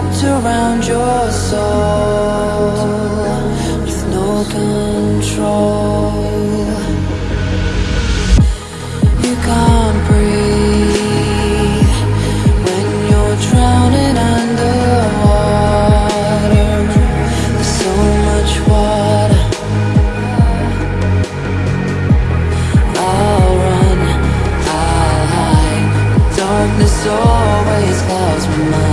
wrapped around your soul With no control. You can't breathe When you're drowning underwater. There's so much water. I'll run, I'll hide. Darkness always clouds my mind.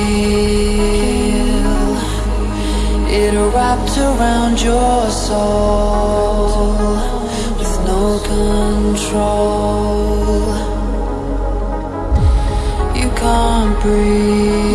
feel it wrapped around your soul with no control. You can't breathe.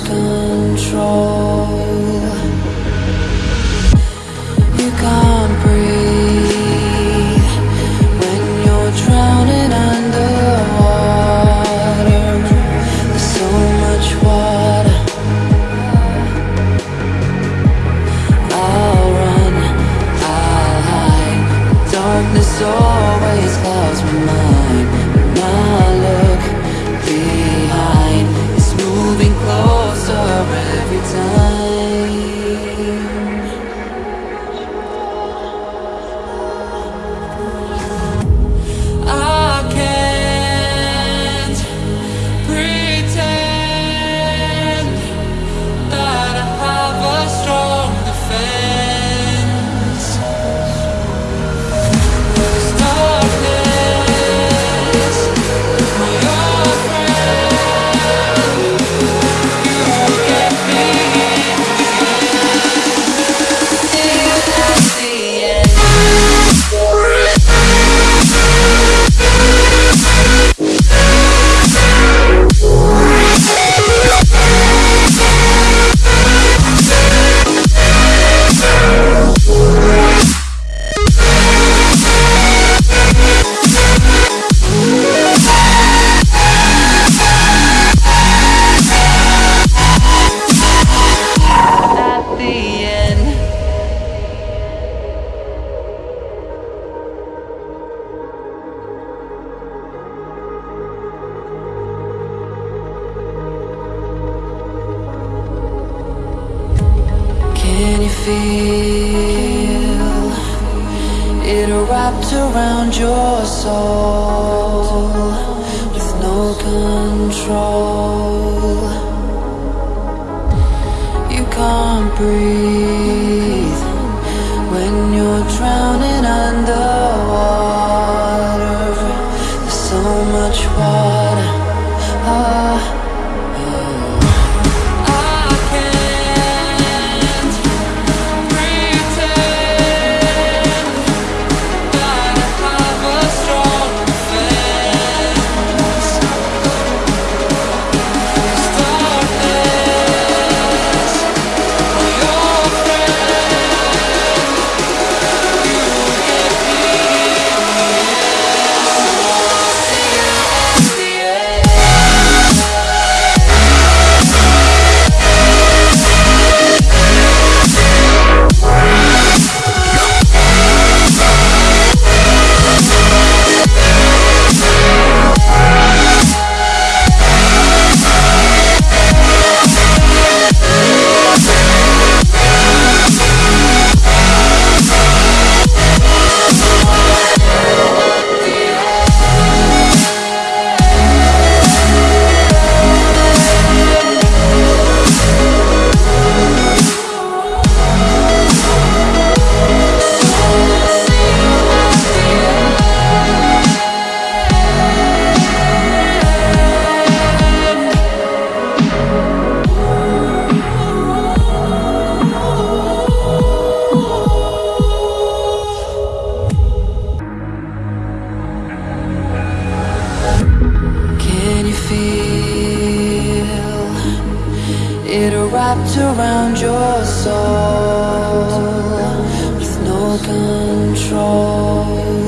control feel it wrapped around your soul with no control? You can't breathe when you're drowning underwater. It wrapped around your soul with no control?